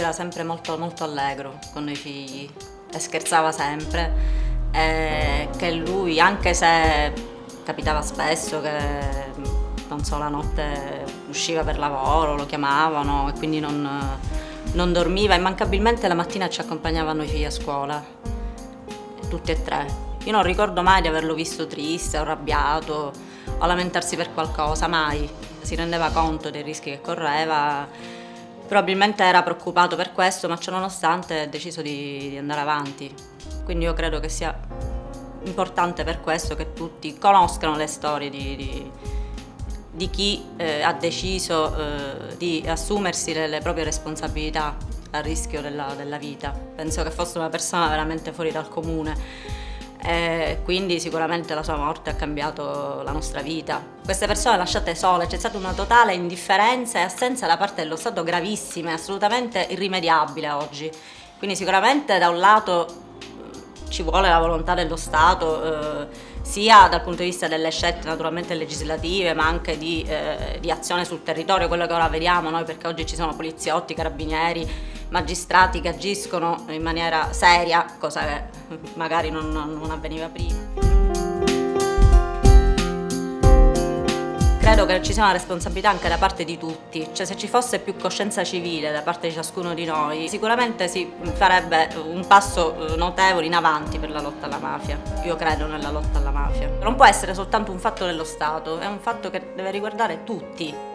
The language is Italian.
era sempre molto, molto allegro con i figli e scherzava sempre e che lui, anche se capitava spesso che non so, la notte usciva per lavoro, lo chiamavano e quindi non, non dormiva, immancabilmente la mattina ci accompagnavano i figli a scuola, tutti e tre. Io non ricordo mai di averlo visto triste o arrabbiato o lamentarsi per qualcosa, mai. Si rendeva conto dei rischi che correva, probabilmente era preoccupato per questo, ma ciononostante ha deciso di, di andare avanti. Quindi io credo che sia importante per questo che tutti conoscano le storie di, di, di chi eh, ha deciso eh, di assumersi le, le, proprie responsabilità a rischio della, della vita. Penso che fosse una persona veramente fuori dal comune e quindi sicuramente la sua morte ha cambiato la nostra vita. Queste persone lasciate sole, c'è stata una totale indifferenza e assenza da parte dello Stato gravissima e assolutamente irrimediabile oggi. Quindi sicuramente da un lato eh, ci vuole la volontà dello Stato eh, sia dal punto di vista delle scelte naturalmente legislative ma anche di, eh, di azione sul territorio, quello che ora vediamo noi perché oggi ci sono poliziotti, carabinieri, magistrati che agiscono in maniera seria, cosa che magari non, non avveniva prima. credo che ci sia una responsabilità anche da parte di tutti, cioè se ci fosse più coscienza civile da parte di ciascuno di noi sicuramente si farebbe un passo eh, notevole in avanti per la lotta alla mafia. Io credo nella lotta alla mafia. Non può essere soltanto un fatto dello Stato, è un fatto che deve riguardare tutti.